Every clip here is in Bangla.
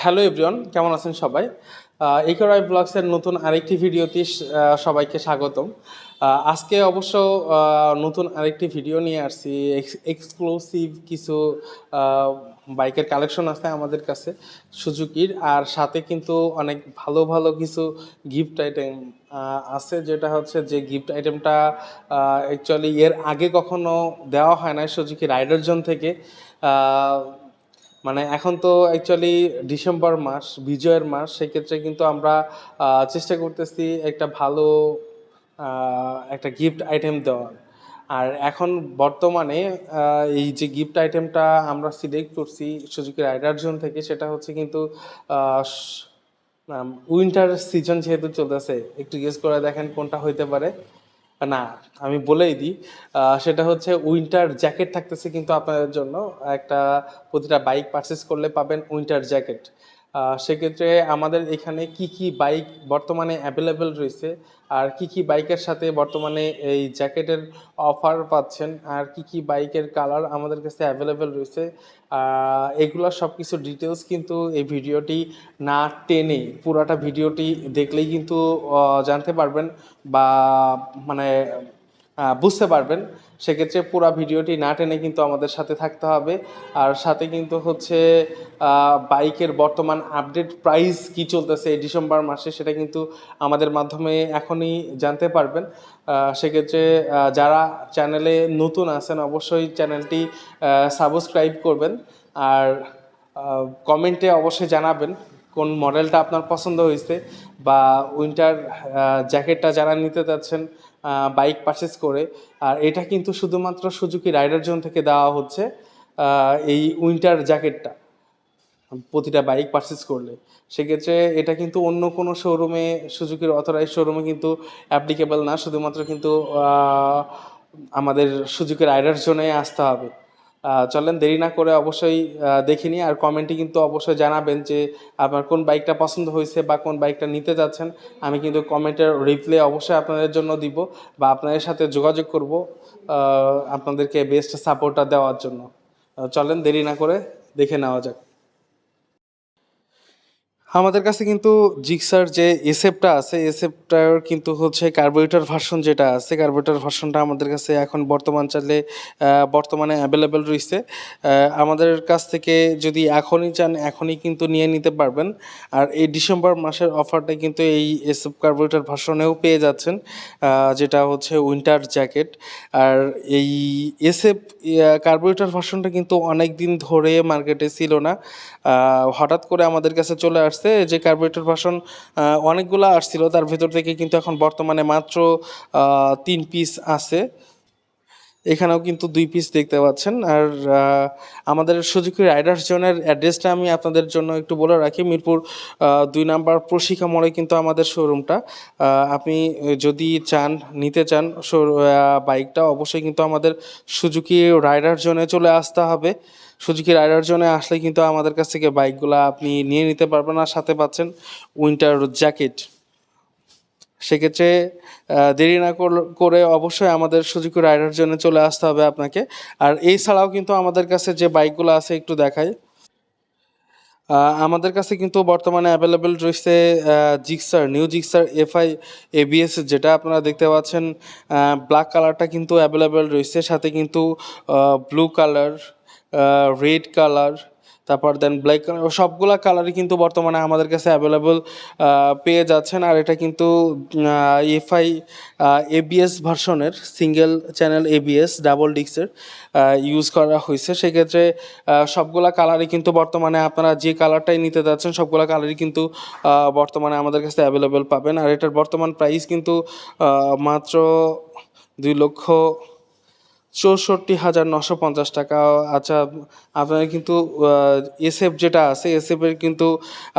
হ্যালো এভরিওয়ান, কেমন আছেন সবাই? ইকোরাই ব্লগসের নতুন আরেকটি ভিডিওতে সবাইকে স্বাগতম। আজকে অবশ্য নতুন আরেকটি ভিডিও নিয়ে আসছি। এক্সক্লুসিভ কিছু বাইকের কালেকশন আছে আমাদের কাছে, সুজুকির। আর সাথে কিন্তু অনেক ভালো ভালো কিছু গিফট আইটেম আছে। যেটা হচ্ছে যে গিফট আইটেমটা অ্যাকচুয়ালি এর আগে কখনো দেওয়া হয় না সুজুকি রাইডার জোন থেকে মানে এখন তো অ্যাকচুয়ালি ডিসেম্বর মাস, বিজয়ের মাস, সেক্ষেত্রে কিন্তু আমরা চেষ্টা করতেছি একটা ভালো একটা গিফট আইটেম দেওয়ার। আর এখন বর্তমানে এই যে গিফট আইটেমটা আমরা সিলেক্ট করছি সুজুকি রাইডার জোন থেকে, সেটা হচ্ছে কিন্তু উইন্টার সিজন যেহেতু চলতেছে, একটু গেস করে দেখেন কোনটা হইতে পারে। না, আমি বলেই দিই সেটা হচ্ছে উইন্টার জ্যাকেট থাকতেছে কিন্তু আপনাদের জন্য একটা প্রতিটা বাইক পারচেস করলে পাবেন উইন্টার জ্যাকেট সেক্ষেত্রে আমাদের এখানে কি কি বাইক বর্তমানে অ্যাভেলেবেল রয়েছে? আর কি কি বাইকের সাথে বর্তমানে এই জ্যাকেটের অফার পাচ্ছেন? আর কি কি বাইকের কালার আমাদের কাছে অ্যাভেলেবেল রয়েছে? আহ, এগুলোর সব কিছু ডিটেলস কিন্তু এই ভিডিওটি না টেনে পুরাটা ভিডিওটি দেখলেই কিন্তু জানতে পারবেন বা মানে বুঝতে পারবেন। সেক্ষেত্রে পুরো ভিডিওটি না টেনে কিন্তু আমাদের সাথে থাকতে হবে। আর সাথে কিন্তু হচ্ছে বাইকের বর্তমান আপডেট প্রাইস কি চলতেছে এই ডিসেম্বর মাসে সেটা কিন্তু আমাদের মাধ্যমে এখনই জানতে পারবেন। সেক্ষেত্রে যারা চ্যানেলে নতুন আছেন অবশ্যই চ্যানেলটি সাবস্ক্রাইব করবেন। আর কমেন্টে অবশ্যই জানাবেন কোন মডেলটা আপনার পছন্দ হয়েছে বা উইন্টার জ্যাকেটটা যারা নিতে চাচ্ছেন বাইক পারচেস করে। আর এটা কিন্তু শুধুমাত্র সুজুকি রাইডার জোন থেকে দেওয়া হচ্ছে এই উইন্টার জ্যাকেটটা প্রতিটা বাইক পারচেস করলে। সেক্ষেত্রে এটা কিন্তু অন্য কোনো শোরুমে সুজুকির অথরাইজ শোরুমে কিন্তু অ্যাপ্লিকেবল না। শুধুমাত্র কিন্তু আমাদের সুজুকি রাইডার জোনে আসতে হবে। চলেন দেরি না করে অবশ্যই দেখিনি আর কমেন্টে কিন্তু অবশ্যই জানাবেন যে আপনার কোন বাইকটা পছন্দ হয়েছে বা কোন বাইকটা নিতে যাচ্ছেন। আমি কিন্তু কমেন্টের রিপ্লে অবশ্যই আপনাদের জন্য দিব বা আপনাদের সাথে যোগাযোগ করব আপনাদেরকে বেস্ট সাপোর্টটা দেওয়ার জন্য। চলেন দেরি না করে দেখে নেওয়া যাক। আমাদের কাছে কিন্তু জিক্সার যে এসএফটা আছে এসএফটার কিন্তু হচ্ছে কার্বোরেটর ভার্সন যেটা আছে কার্বোরেটর ভার্সনটা আমাদের কাছে এখন বর্তমান চালে বর্তমানে অ্যাভেলেবেল রয়েছে। আমাদের কাছ থেকে যদি এখনই চান, এখনই কিন্তু নিয়ে নিতে পারবেন। আর এই ডিসেম্বর মাসের অফারটা কিন্তু এই এসএফ কার্বোরেটর ভার্সনেও পেয়ে যাচ্ছেন যেটা হচ্ছে উইন্টার জ্যাকেট আর এই এসএফ কার্বোরেটর ভার্সনটা কিন্তু অনেক দিন ধরে মার্কেটে ছিল না। হঠাৎ করে আমাদের কাছে চলে আসছে। যে কার্বোরেটর ভার্সন অনেকগুলো আসছিল, তার ভেতর থেকে কিন্তু এখন বর্তমানে মাত্র তিন পিস আছে। এখানেও কিন্তু দুই পিস দেখতে পাচ্ছেন। আর আমাদের সুজুকি রাইডার্স জোনের অ্যাড্রেসটা আমি আপনাদের জন্য একটু বলে রাখি। মিরপুর দুই নাম্বার প্রশিকা মোড়ে কিন্তু আমাদের শোরুমটা। আপনি যদি চান, নিতে চান বাইকটা অবশ্যই কিন্তু আমাদের সুজুকি রাইডার জোনে চলে আসতে হবে। সুজুকি রাইডার জোনে আসলে কিন্তু আমাদের কাছ থেকে বাইকগুলো আপনি নিয়ে নিতে পারবেন আর সাথে পাচ্ছেন উইন্টার জ্যাকেট। সেক্ষেত্রে দেরি না করে অবশ্যই আমাদের সুজুকি রাইডার জন্য চলে আসতে হবে আপনাকে। আর এই এছাড়াও কিন্তু আমাদের কাছে যে বাইকগুলো আছে একটু দেখাই। আমাদের কাছে কিন্তু বর্তমানে অ্যাভেলেবেল রয়েছে Gixxer new Gixxer FI ABS যেটা আপনারা দেখতে পাচ্ছেন ব্ল্যাক কালারটা কিন্তু অ্যাভেলেবেল রয়েছে। সাথে কিন্তু ব্লু কালার রেড কালার তারপর দেন ব্ল্যাক কালার সবগুলা কালারই কিন্তু বর্তমানে আমাদের কাছে অ্যাভেলেবল পেয়ে যাচ্ছেন। আর এটা কিন্তু এফআই এবিএস ভার্সনের সিঙ্গেল চ্যানেল এবিএস ডাবল ডিক্সের ইউজ করা হয়েছে। সেক্ষেত্রে সবগুলা কালারই কিন্তু বর্তমানে আপনারা যে কালারটাই নিতে যাচ্ছেন, সবগুলা কালারই কিন্তু বর্তমানে আমাদের কাছে অ্যাভেলেবেল পাবেন। আর এটার বর্তমান প্রাইস কিন্তু মাত্র দুই লক্ষ চৌষট্টি হাজার নশো পঞ্চাশ টাকা। আচ্ছা আপনার কিন্তু এসএফ যেটা আছে এসএফের কিন্তু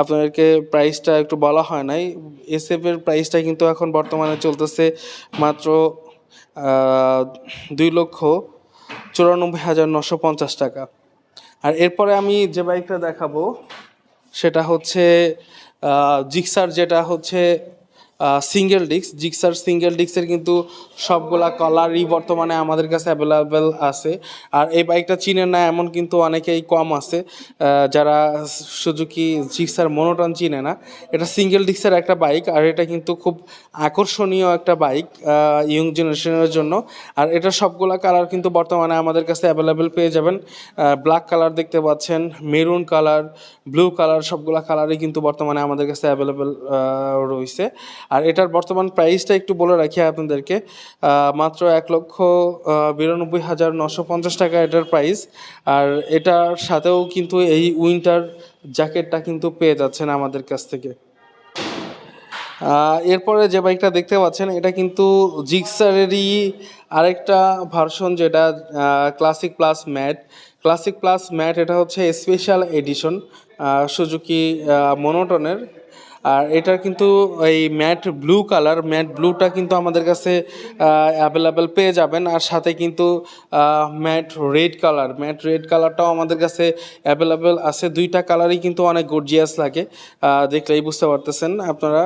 আপনাদেরকে প্রাইসটা একটু বলা হয় নাই। এসএফের প্রাইসটা কিন্তু এখন বর্তমানে চলতেছে মাত্র দুই লক্ষ চুরানব্বই হাজার নশো পঞ্চাশ টাকা। আর এরপরে আমি যে বাইকটা দেখাবো, সেটা হচ্ছে জিক্সার যেটা হচ্ছে সিঙ্গেল ডিস্ক জিক্সার সিঙ্গেল ডিস্কের কিন্তু সবগুলা কালারই বর্তমানে আমাদের কাছে অ্যাভেলেবেল আছে। আর এই বাইকটা চিনেন না, এমন কিন্তু অনেকেই কম আছে যারা সুজুকি জিক্সার মনোটন চিনে না। এটা সিঙ্গেল ডিস্কের একটা বাইক আর এটা কিন্তু খুব আকর্ষণীয় একটা বাইক ইয়ং জেনারেশনের জন্য। আর এটা সবগুলা কালার কিন্তু বর্তমানে আমাদের কাছে অ্যাভেলেবেল পেয়ে যাবেন। ব্ল্যাক কালার দেখতে পাচ্ছেন মেরুন কালার ব্লু কালার সবগুলা কালারই কিন্তু বর্তমানে আমাদের কাছে অ্যাভেলেবেল রয়েছে। আর এটার বর্তমান প্রাইসটা একটু বলে রাখি আপনাদেরকে মাত্র এক লক্ষ বিরানব্বই হাজার নশো পঞ্চাশ টাকা এটার প্রাইস আর এটার সাথেও কিন্তু এই উইন্টার জ্যাকেটটা কিন্তু পেয়ে যাচ্ছেন আমাদের কাছ থেকে। এরপরে যে বাইকটা দেখতে পাচ্ছেন, এটা কিন্তু জিক্সারেরই আরেকটা ভার্সন যেটা classic plus matte classic plus matte এটা হচ্ছে স্পেশাল এডিশন সুজুকি মনোটনের আর এটার কিন্তু এই ম্যাট ব্লু কালার, ম্যাট ব্লুটা কিন্তু আমাদের কাছে অ্যাভেলেবেল পেয়ে যাবেন। আর সাথে কিন্তু matte red colour, matte red কালারটাও আমাদের কাছে অ্যাভেলেবেল আছে। দুইটা কালারই কিন্তু অনেক গর্জিয়াস লাগে। দেখলেই বুঝতে পারতেছেন আপনারা।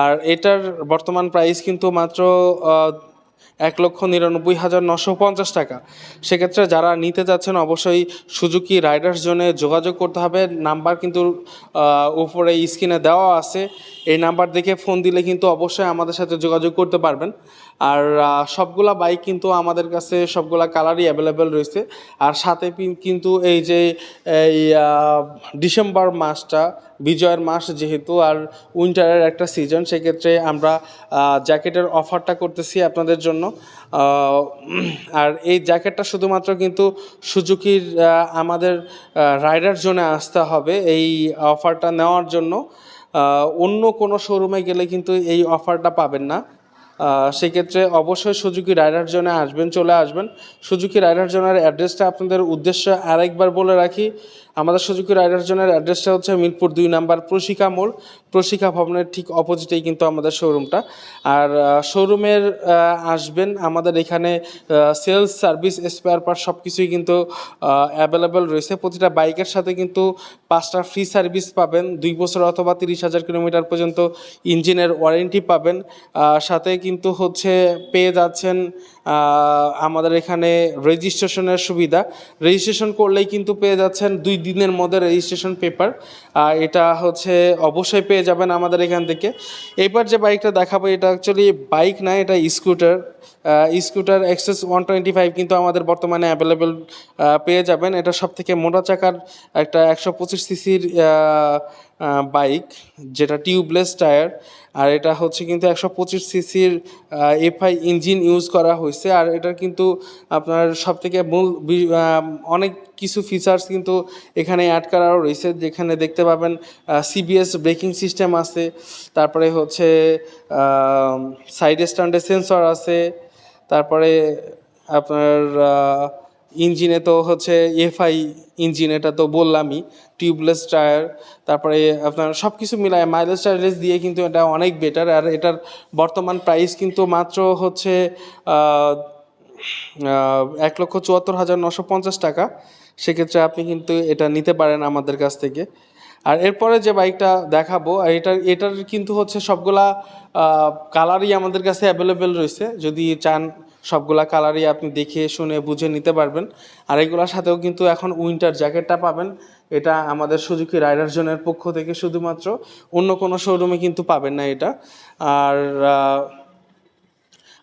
আর এটার বর্তমান প্রাইস কিন্তু মাত্র এক লক্ষ নিরানব্বই হাজার নশো পঞ্চাশ টাকা। সেক্ষেত্রে যারা নিতে যাচ্ছেন, অবশ্যই সুজুকি রাইডার্স জোনে যোগাযোগ করতে হবে। নাম্বার কিন্তু উপরে স্ক্রিনে দেওয়া আছে। এই নাম্বার দেখে ফোন দিলে কিন্তু অবশ্যই আমাদের সাথে যোগাযোগ করতে পারবেন। আর সবগুলা বাইক কিন্তু আমাদের কাছে সবগুলা কালারই অ্যাভেলেবেল রয়েছে। আর সাথে কিন্তু এই যে, এই ডিসেম্বর মাসটা বিজয়ের মাস যেহেতু আর উইন্টারের একটা সিজন, সেক্ষেত্রে আমরা জ্যাকেটের অফারটা করতেছি আপনাদের জন্য। আর এই জ্যাকেটটা শুধুমাত্র কিন্তু সুজুকির আমাদের রাইডার জোনে আসতে হবে এই অফারটা নেওয়ার জন্য। অন্য কোনো শোরুমে গেলে কিন্তু এই অফারটা পাবেন না। সেক্ষেত্রে অবশ্যই সুজুকি রাইডার জোনে আসবেন, চলে আসবেন। সুজুকি রাইডার জোনের অ্যাড্রেসটা আপনাদের উদ্দেশ্যে আরেকবার বলে রাখি। আমাদের সুজুকি রাইডার জোনের অ্যাড্রেসটা হচ্ছে মিরপুর দুই নাম্বার প্রশিকা মোড়। প্রশিকা ভবনের ঠিক অপোজিটেই কিন্তু আমাদের শোরুমটা। আর শোরুমের আসবেন আমাদের এখানে সেলস, সার্ভিস, স্পেয়ার পার্ট সব কিছুই কিন্তু অ্যাভেলেবেল রয়েছে। প্রতিটা বাইকের সাথে কিন্তু পাঁচটা ফ্রি সার্ভিস পাবেন। দুই বছর অথবা তিরিশ হাজার কিলোমিটার পর্যন্ত ইঞ্জিনের ওয়ারেন্টি পাবেন। সাথে কিন্তু হচ্ছে পেয়ে যাচ্ছেন আমাদের এখানে রেজিস্ট্রেশনের সুবিধা। রেজিস্ট্রেশন করলেই কিন্তু পেয়ে যাচ্ছেন দুই দিনের মধ্যে রেজিস্ট্রেশন পেপার। এটা হচ্ছে অবশ্যই পেয়ে যাবেন আমাদের এখান থেকে। এবার যে বাইকটা দেখাবো, এটা অ্যাকচুয়ালি বাইক না, এটা scooter. Scooter Access one twenty five কিন্তু আমাদের বর্তমানে অ্যাভেলেবেল পেয়ে যাবেন। এটা সব থেকে মোটা চাকার একটা একশো পঁচিশ সিসির বাইক, যেটা টিউবলেস টায়ার। আর এটা হচ্ছে কিন্তু একশো পঁচিশ সিসির এফআই ইঞ্জিন ইউজ করা হয়েছে। আর এটার কিন্তু আপনার সব থেকে মূল অনেক কিছু ফিচার্স কিন্তু এখানে অ্যাড করাও রয়েছে। যেখানে দেখতে পাবেন সিবিএস ব্রেকিং সিস্টেম আছে, তারপরে হচ্ছে সাইড স্ট্যান্ডে সেন্সর আছে, তারপরে আপনার ইঞ্জিনে তো হচ্ছে এফআই ইঞ্জিন, এটা তো বললামই টিউবলেস টায়ার তারপরে আপনার সব কিছু মিলায় মাইলেজ টাইলেজ দিয়ে কিন্তু এটা অনেক বেটার আর এটার বর্তমান প্রাইস কিন্তু মাত্র হচ্ছে এক লক্ষ চুয়াত্তর হাজার নশো পঞ্চাশ টাকা। সেক্ষেত্রে আপনি কিন্তু এটা নিতে পারেন আমাদের কাছ থেকে। আর এরপরে যে বাইকটা দেখাবো, আর এটার এটার কিন্তু হচ্ছে সবগুলা কালারই আমাদের কাছে অ্যাভেলেবেল রয়েছে। যদি চান সবগুলা কালারই আপনি দেখে, শুনে, বুঝে নিতে পারবেন। আর এগুলোর সাথেও কিন্তু এখন উইন্টার জ্যাকেটটা পাবেন। এটা আমাদের সুজুকি রাইডার জোনের পক্ষ থেকে শুধুমাত্র। অন্য কোনো শোরুমে কিন্তু পাবেন না এটা। আর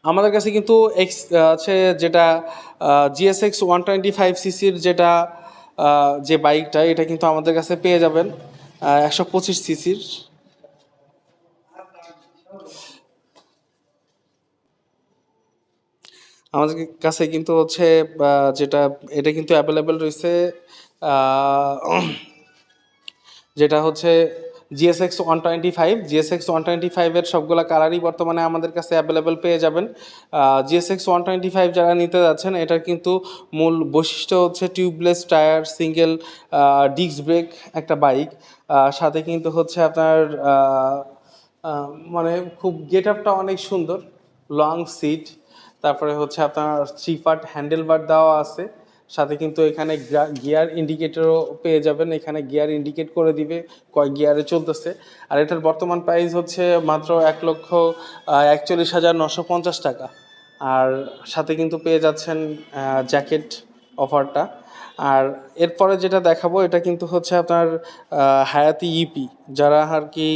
আমাদের কাছে কিন্তু এক্স আছে যেটা জিএসএক্স ওয়ান টোয়েন্টি ফাইভ সিসির যেটা যে বাইকটা এটা কিন্তু আমাদের কাছে পেয়ে যাবেন একশো পঁচিশ সিসির আমাদের কাছে কিন্তু হচ্ছে যেটা, এটা কিন্তু অ্যাভেলেবেল রয়েছে যেটা হচ্ছে GSX one twenty five GSX one twenty ফাইভের সবগুলো কালারই বর্তমানে আমাদের কাছে অ্যাভেলেবেল পেয়ে যাবেন। জিএসএক্স ওয়ান টোয়েন্টি ফাইভ যারা নিতে যাচ্ছেন, এটার কিন্তু মূল বৈশিষ্ট্য হচ্ছে tubeless tyre single disc brake একটা বাইক সাথে কিন্তু হচ্ছে আপনার মানে খুব গেট আপটা অনেক সুন্দর লং সিট তারপরে হচ্ছে আপনার থ্রি পার্ট হ্যান্ডেল বার দেওয়া আছে। সাথে কিন্তু এখানে গিয়ার ইন্ডিকেটরও পেয়ে যাবেন। এখানে গিয়ার ইন্ডিকেট করে দিবে কয় গিয়ারে চলতেছে। আর এটার বর্তমান প্রাইস হচ্ছে মাত্র এক লক্ষ একচল্লিশ হাজার নশো পঞ্চাশ টাকা। আর সাথে কিন্তু পেয়ে যাচ্ছেন জ্যাকেট অফারটা আর এরপরে যেটা দেখাবো, এটা কিন্তু হচ্ছে আপনার হায়াতি ইপি যারা আর কি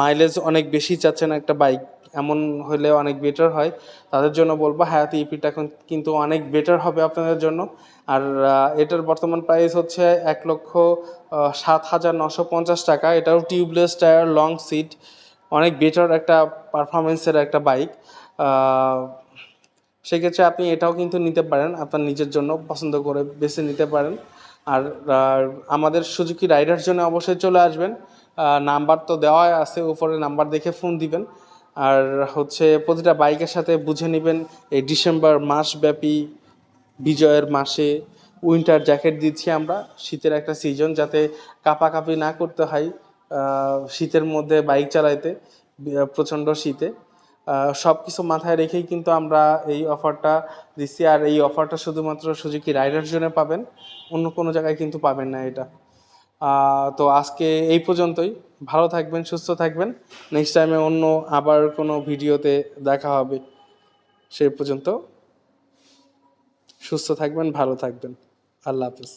মাইলেজ অনেক বেশি চাচ্ছেন একটা বাইক এমন হলে অনেক বেটার হয়। তাদের জন্য বলব হায়াতি ইপিটা এখন কিন্তু অনেক বেটার হবে আপনাদের জন্য। আর এটার বর্তমান প্রাইস হচ্ছে এক লক্ষ সাত হাজার নশো পঞ্চাশ টাকা। এটাও টিউবলেস টায়ার লং সিট অনেক বেটার একটা পারফরমেন্সের একটা বাইক সেক্ষেত্রে আপনি এটাও কিন্তু নিতে পারেন, আপনার নিজের জন্য পছন্দ করে বেছে নিতে পারেন। আর আর আমাদের সুজুকি রাইডার জন্য অবশ্যই চলে আসবেন। নাম্বার তো দেওয়াই আছে, উপরে নাম্বার দেখে ফোন দিবেন। আর হচ্ছে প্রতিটা বাইকের সাথে বুঝে নেবেন এই ডিসেম্বর মাসব্যাপী, বিজয়ের মাসে উইন্টার জ্যাকেট দিচ্ছি আমরা, শীতের একটা সিজন যাতে কাঁপাকাঁপি না করতে হয় শীতের মধ্যে বাইক চালাইতে প্রচণ্ড শীতে। সব কিছু মাথায় রেখেই কিন্তু আমরা এই অফারটা দিচ্ছি। আর এই অফারটা শুধুমাত্র সুজুকি রাইডার জন্য পাবেন, অন্য কোনো জায়গায় কিন্তু পাবেন না এটা। তো আজকে এই পর্যন্তই। ভালো থাকবেন, সুস্থ থাকবেন। নেক্সট টাইমে অন্য আবার কোনো ভিডিওতে দেখা হবে। সেই পর্যন্ত সুস্থ থাকবেন, ভালো থাকবেন। আল্লাহ হাফিজ।